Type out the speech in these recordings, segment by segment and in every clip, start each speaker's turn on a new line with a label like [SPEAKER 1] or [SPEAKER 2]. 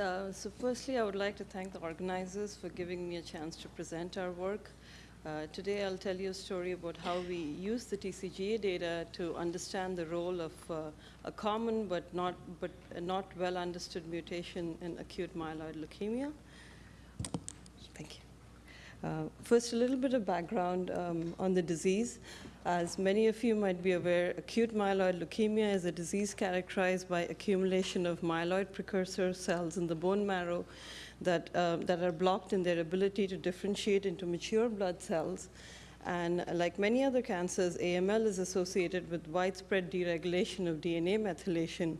[SPEAKER 1] Uh, so firstly, I would like to thank the organizers for giving me a chance to present our work. Uh, today, I'll tell you a story about how we use the TCGA data to understand the role of uh, a common but not, but not well understood mutation in acute myeloid leukemia. Thank you. Uh, first, a little bit of background um, on the disease. As many of you might be aware, acute myeloid leukemia is a disease characterized by accumulation of myeloid precursor cells in the bone marrow that, uh, that are blocked in their ability to differentiate into mature blood cells. And like many other cancers, AML is associated with widespread deregulation of DNA methylation.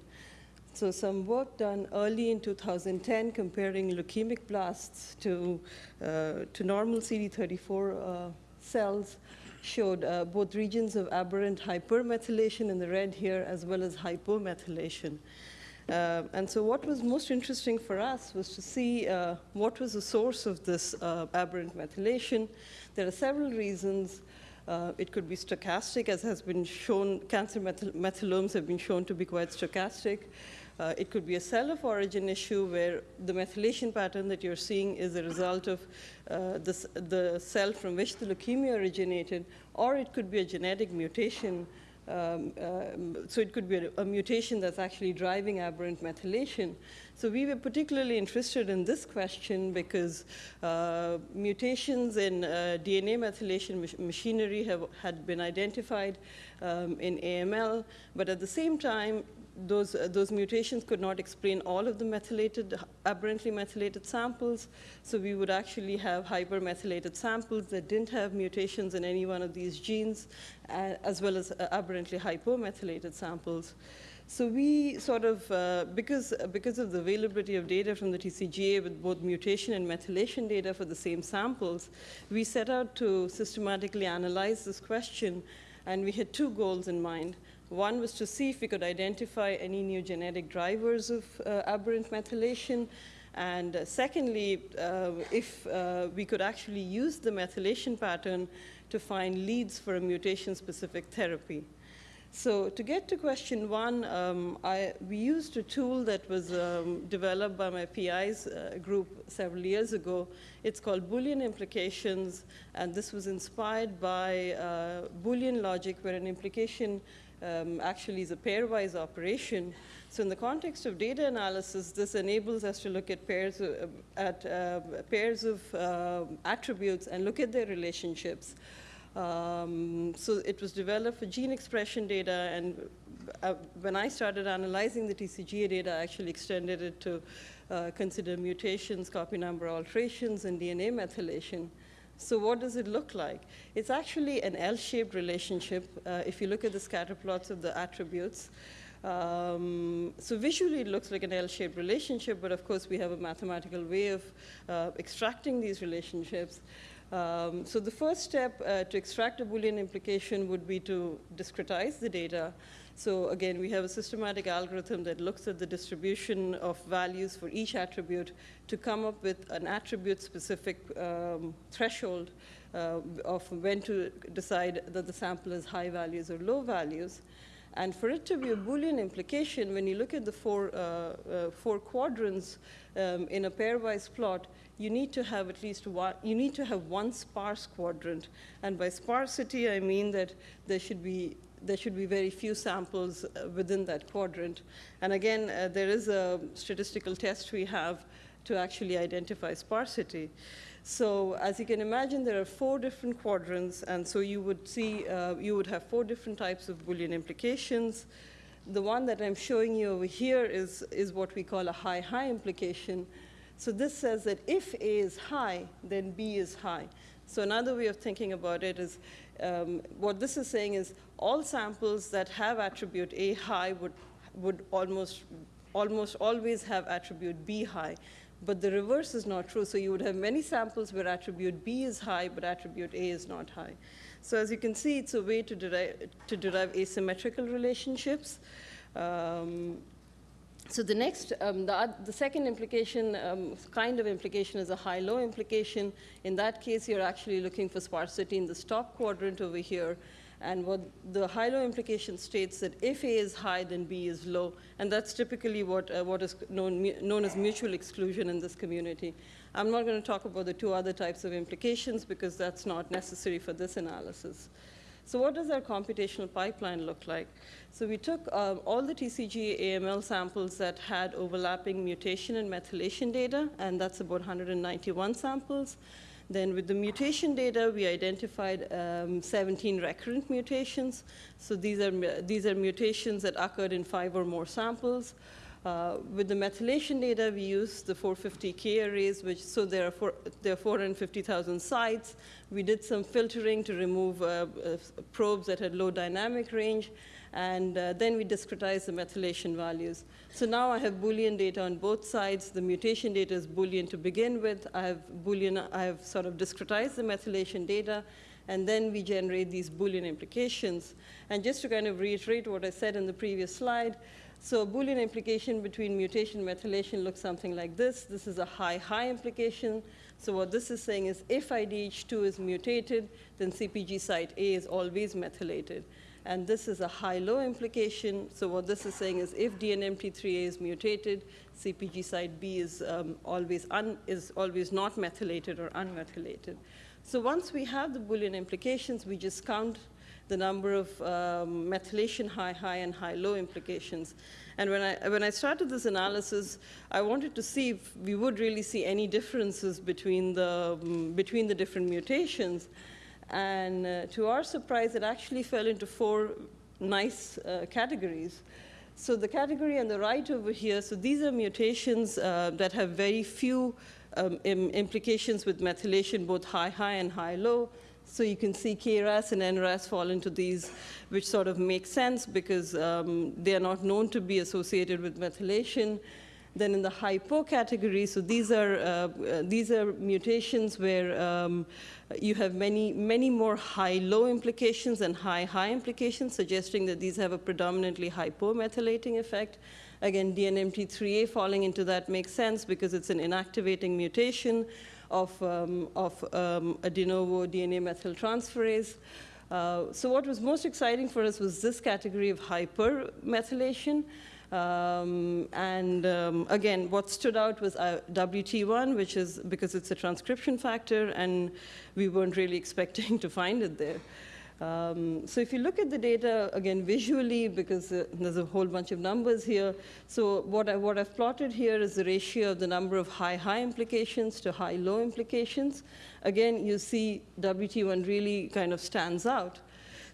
[SPEAKER 1] So some work done early in 2010 comparing leukemic blasts to, uh, to normal CD34 uh, cells showed uh, both regions of aberrant hypermethylation in the red here as well as hypomethylation. Uh, and so what was most interesting for us was to see uh, what was the source of this uh, aberrant methylation. There are several reasons. Uh, it could be stochastic, as has been shown, cancer methyl methylomes have been shown to be quite stochastic. Uh, it could be a cell of origin issue where the methylation pattern that you're seeing is a result of uh, the, the cell from which the leukemia originated, or it could be a genetic mutation. Um, um, so it could be a, a, mutation that's actually driving aberrant methylation. So we were particularly interested in this question because uh, mutations in uh, DNA methylation mach machinery have, had been identified um, in AML, but at the same time, those, uh, those mutations could not explain all of the methylated, aberrantly methylated samples. So we would actually have hypermethylated samples that didn't have mutations in any one of these genes, uh, as well as uh, aberrantly hypomethylated samples. So we sort of, uh, because, because of the availability of data from the TCGA with both mutation and methylation data for the same samples, we set out to systematically analyze this question, and we had two goals in mind. One was to see if we could identify any new genetic drivers of uh, aberrant methylation. And uh, secondly, uh, if uh, we could actually use the methylation pattern to find leads for a mutation-specific therapy. So to get to question one, um, I, we used a tool that was um, developed by my PI's uh, group several years ago. It's called Boolean implications, and this was inspired by uh, Boolean logic, where an implication um, actually is a pairwise operation. So in the context of data analysis, this enables us to look at pairs of, uh, at uh, pairs of uh, attributes and look at their relationships. Um, so it was developed for gene expression data, and uh, when I started analyzing the TCGA data, I actually extended it to uh, consider mutations, copy number alterations, and DNA methylation. So what does it look like? It's actually an L-shaped relationship uh, if you look at the scatter plots of the attributes. Um, so visually it looks like an L-shaped relationship, but of course we have a mathematical way of uh, extracting these relationships. Um, so the first step uh, to extract a Boolean implication would be to discretize the data. So again, we have a systematic algorithm that looks at the distribution of values for each attribute to come up with an attribute-specific um, threshold uh, of when to decide that the sample is high values or low values. And for it to be a Boolean implication, when you look at the four, uh, uh, four quadrants um, in a pairwise plot, you need to have at least one, you need to have one sparse quadrant. And by sparsity, I mean that there should be there should be very few samples uh, within that quadrant. And again, uh, there is a statistical test we have to actually identify sparsity. So as you can imagine, there are four different quadrants, and so you would see, uh, you would have four different types of Boolean implications. The one that I'm showing you over here is, is what we call a high-high implication. So this says that if A is high, then B is high. So another way of thinking about it is um, what this is saying is all samples that have attribute A high would, would almost, almost always have attribute B high. But the reverse is not true. So you would have many samples where attribute B is high, but attribute A is not high. So as you can see, it's a way to derive, to derive asymmetrical relationships. Um, so the next, um, the, the, second implication, um, kind of implication is a high-low implication. In that case, you're actually looking for sparsity in the stop quadrant over here. And what the high-low implication states that if A is high, then B is low. And that's typically what, uh, what is known, known as mutual exclusion in this community. I'm not going to talk about the two other types of implications because that's not necessary for this analysis. So what does our computational pipeline look like? So we took uh, all the TCG AML samples that had overlapping mutation and methylation data, and that's about 191 samples. Then with the mutation data, we identified um, 17 recurrent mutations. So these are, these are mutations that occurred in five or more samples. Uh, with the methylation data, we used the 450K arrays, which, so there are, four, there are 450,000 sites. We did some filtering to remove uh, uh, probes that had low dynamic range, and uh, then we discretized the methylation values. So now I have Boolean data on both sides. The mutation data is Boolean to begin with. I have Boolean, I have sort of discretized the methylation data, and then we generate these Boolean implications. And just to kind of reiterate what I said in the previous slide, so a Boolean implication between mutation and methylation looks something like this. This is a high-high implication. So what this is saying is if IDH2 is mutated, then CPG site A is always methylated. And this is a high-low implication. So what this is saying is if DNMT3A is mutated, CPG site B is, um, always, is always not methylated or unmethylated. So once we have the Boolean implications, we just count the number of um, methylation high-high and high-low implications. And when I, when I started this analysis, I wanted to see if we would really see any differences between the, um, between the different mutations. And uh, to our surprise, it actually fell into four nice uh, categories. So the category on the right over here, so these are mutations uh, that have very few um, Im implications with methylation, both high-high and high-low. So you can see KRAS and NRAS fall into these, which sort of make sense because um, they are not known to be associated with methylation. Then in the hypo category, so these are, uh, these are mutations where um, you have many, many more high-low implications and high-high implications, suggesting that these have a predominantly hypomethylating effect. Again, DNMT3A falling into that makes sense because it's an inactivating mutation of, um, of um, a de novo DNA methyltransferase. Uh, so what was most exciting for us was this category of hypermethylation. Um, and um, again, what stood out was uh, WT1, which is because it's a transcription factor, and we weren't really expecting to find it there. Um, so if you look at the data, again, visually, because uh, there's a whole bunch of numbers here, so what, I, what I've plotted here is the ratio of the number of high-high implications to high-low implications. Again, you see WT1 really kind of stands out.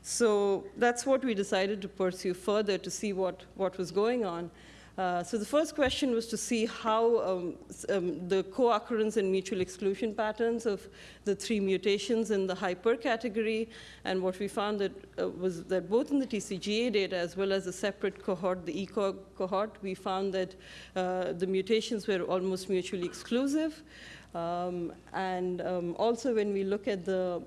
[SPEAKER 1] So that's what we decided to pursue further to see what, what was going on. Uh, so the first question was to see how um, um, the co-occurrence and mutual exclusion patterns of the three mutations in the hyper category. And what we found that uh, was that both in the TCGA data as well as a separate cohort, the ECOG cohort, we found that uh, the mutations were almost mutually exclusive. Um, and um, also when we look at the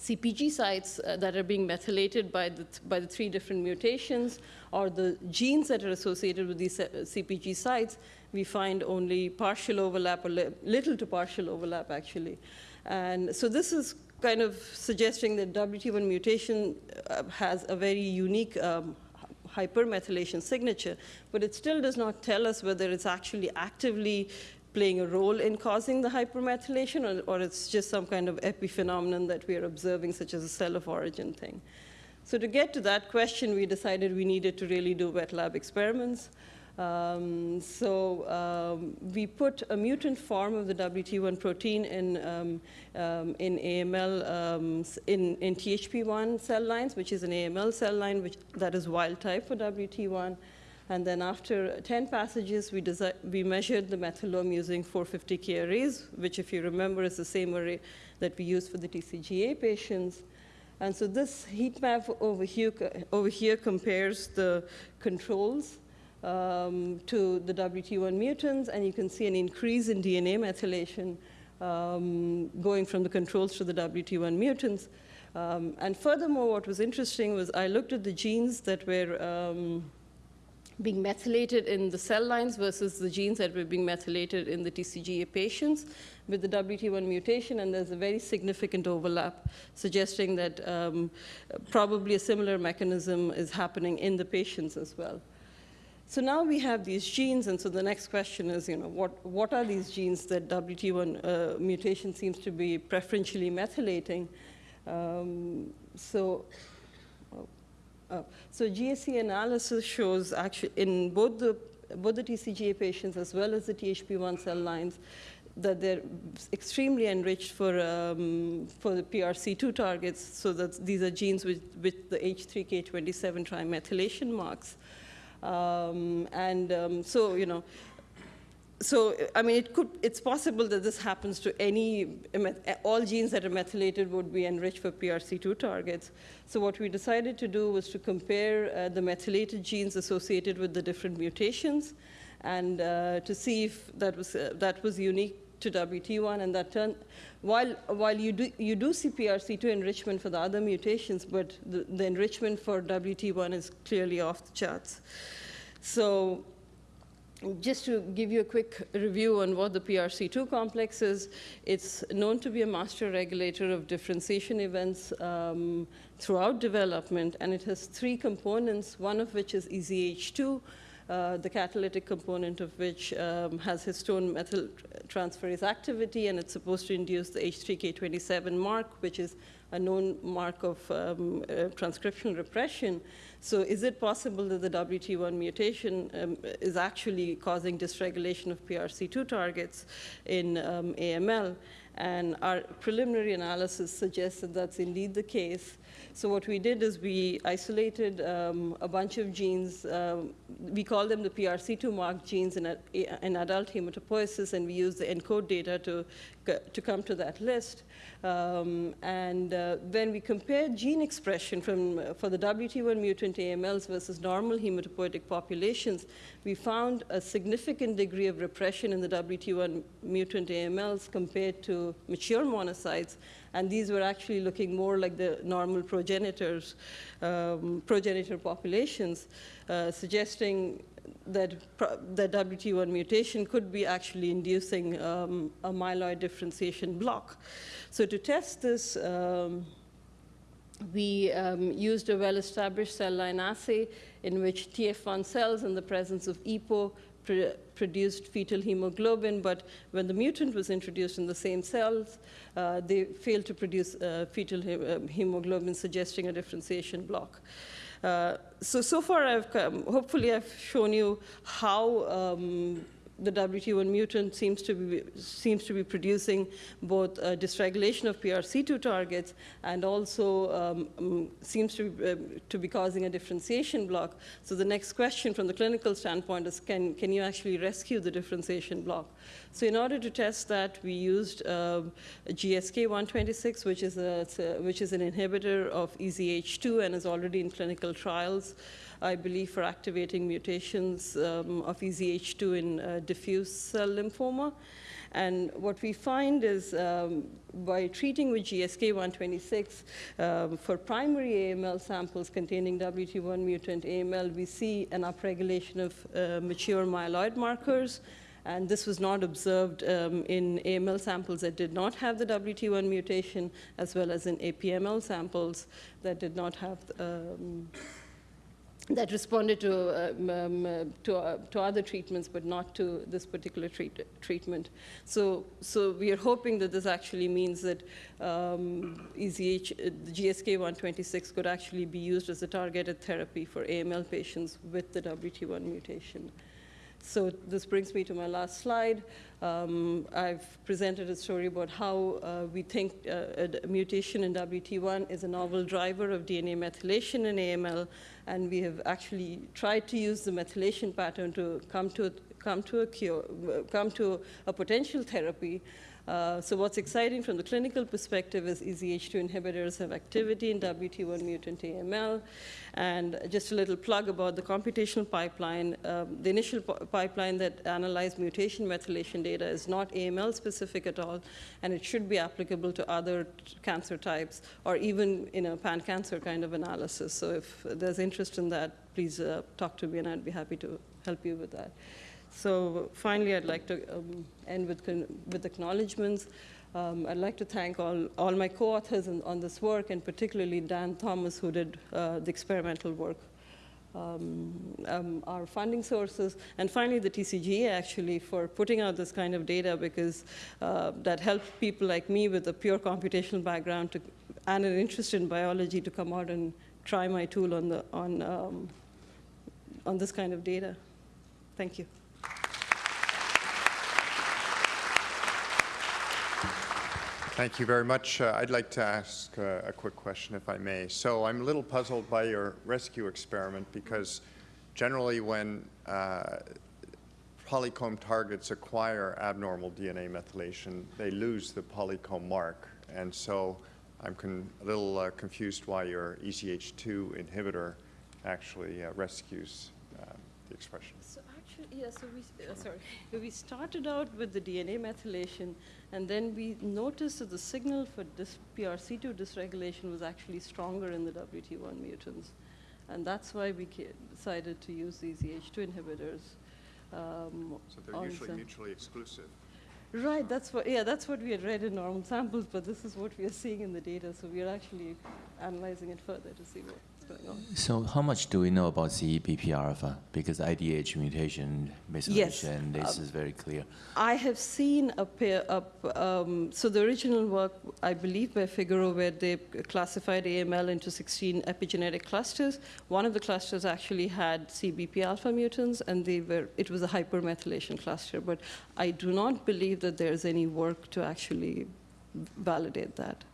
[SPEAKER 1] CPG sites uh, that are being methylated by the, by the three different mutations or the genes that are associated with these uh, CPG sites, we find only partial overlap or li little to partial overlap, actually. And so this is kind of suggesting that WT1 mutation uh, has a very unique um, hypermethylation signature, but it still does not tell us whether it's actually actively playing a role in causing the hypermethylation, or, or, it's just some kind of epiphenomenon that we are observing, such as a cell of origin thing. So to get to that question, we decided we needed to really do wet lab experiments. Um, so um, we put a mutant form of the WT1 protein in, um, um in AML, um, in, in THP1 cell lines, which is an AML cell line which, that is wild type for WT1. And then after 10 passages, we, we measured the methylome using 450K arrays, which if you remember is the same array that we used for the TCGA patients. And so this heat map over here, over here compares the controls um, to the WT1 mutants, and you can see an increase in DNA methylation um, going from the controls to the WT1 mutants. Um, and furthermore, what was interesting was I looked at the genes that were um, being methylated in the cell lines versus the genes that were being methylated in the TCGA patients with the WT1 mutation, and there's a very significant overlap, suggesting that um, probably a similar mechanism is happening in the patients as well. So now we have these genes, and so the next question is, you know, what, what are these genes that WT1 uh, mutation seems to be preferentially methylating? Um, so uh, so GSE analysis shows actually in both the, both the TCGA patients as well as the THP1 cell lines that they're extremely enriched for, um, for the PRC2 targets, so that these are genes with, with the H3K27 trimethylation marks. Um, and um, so, you know, so, I mean, it could, it's possible that this happens to any, all genes that are methylated would be enriched for PRC2 targets. So what we decided to do was to compare uh, the methylated genes associated with the different mutations and uh, to see if that was, uh, that was unique to WT1 and that turned, while, while you, do, you do see PRC2 enrichment for the other mutations, but the, the enrichment for WT1 is clearly off the charts. So just to give you a quick review on what the PRC2 complex is, it's known to be a master regulator of differentiation events um, throughout development, and it has three components, one of which is EZH2, uh, the catalytic component of which um, has histone methyltransferase activity, and it's supposed to induce the H3K27 mark, which is a known mark of um, uh, transcription repression. So is it possible that the WT1 mutation um, is actually causing dysregulation of PRC2 targets in um, AML? And our preliminary analysis suggests that that's indeed the case. So what we did is we isolated um, a bunch of genes. Um, we call them the PRC2 marked genes in, a, in adult hematopoiesis, and we used the ENCODE data to, to come to that list. Um, and uh, when we compared gene expression from, for the WT1 mutant AMLs versus normal hematopoietic populations, we found a significant degree of repression in the WT1 mutant AMLs compared to mature monocytes. And these were actually looking more like the normal progenitors, um, progenitor populations, uh, suggesting that the WT1 mutation could be actually inducing um, a myeloid differentiation block. So to test this, um, we um, used a well-established cell line assay in which TF1 cells in the presence of EPO produced fetal hemoglobin, but when the mutant was introduced in the same cells, uh, they failed to produce uh, fetal he uh, hemoglobin, suggesting a differentiation block. Uh, so, so far, I've come, hopefully I've shown you how um, the WT1 mutant seems to be, seems to be producing both dysregulation of PRC2 targets and also um, um, seems to be, uh, to be causing a differentiation block. So the next question from the clinical standpoint is, can, can you actually rescue the differentiation block? So in order to test that, we used uh, GSK126, which is, a, a, which is an inhibitor of EZH2 and is already in clinical trials. I believe, for activating mutations um, of EZH2 in uh, diffuse cell lymphoma. And what we find is um, by treating with GSK 126 um, for primary AML samples containing WT1 mutant AML, we see an upregulation of uh, mature myeloid markers. And this was not observed um, in AML samples that did not have the WT1 mutation, as well as in APML samples that did not have um, that responded to, um, um, to, uh, to, other treatments, but not to this particular treat treatment. So, so we are hoping that this actually means that um, EZH, uh, GSK 126 could actually be used as a targeted therapy for AML patients with the WT1 mutation. So this brings me to my last slide. Um, I've presented a story about how uh, we think uh, a mutation in WT1 is a novel driver of DNA methylation in AML, and we have actually tried to use the methylation pattern to come to come to a cure, come to a potential therapy. Uh, so what's exciting from the clinical perspective is EZH2 inhibitors have activity in WT1 mutant AML. And just a little plug about the computational pipeline. Um, the initial pipeline that analyzed mutation methylation data is not AML specific at all, and it should be applicable to other cancer types or even in a pan-cancer kind of analysis. So if there's interest in that, please uh, talk to me and I'd be happy to help you with that. So finally, I'd like to um, end with, with acknowledgements. Um, I'd like to thank all, all my co-authors on, on this work, and particularly Dan Thomas, who did uh, the experimental work, um, um, our funding sources, and finally the TCGA actually for putting out this kind of data because uh, that helped people like me with a pure computational background to, and an interest in biology to come out and try my tool on, the, on, um, on this kind of data. Thank you.
[SPEAKER 2] Thank you very much. Uh, I'd like to ask uh, a quick question, if I may. So I'm a little puzzled by your rescue experiment because generally when uh, polycomb targets acquire abnormal DNA methylation, they lose the polycomb mark. And so I'm a little uh, confused why your EZH2 inhibitor actually uh, rescues uh, the expression.
[SPEAKER 1] So yeah, so we, uh, sorry, we started out with the DNA methylation, and then we noticed that the signal for this PRC2 dysregulation was actually stronger in the WT1 mutants. And that's why we decided to use these EH2 inhibitors. Um,
[SPEAKER 2] So they're usually mutually exclusive.
[SPEAKER 1] Right, that's what, yeah, that's what we had read in normal samples, but this is what we are seeing in the data, so we are actually analyzing it further to see what's going on.
[SPEAKER 3] So how much do we know about CEBP alpha? Because IDH mutation methylation, this is very clear.
[SPEAKER 1] I have seen a pair up, um, so the original work, I believe by Figueroa, where they classified AML into 16 epigenetic clusters. One of the clusters actually had CBP alpha mutants, and they were, it was a hypermethylation cluster. But I do not believe that there's any work to actually validate that.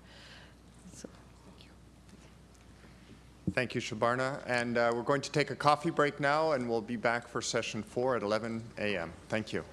[SPEAKER 2] Thank you, Subarna. And uh, we're going to take a coffee break now, and we'll be back for session four at 11 a.m. Thank you.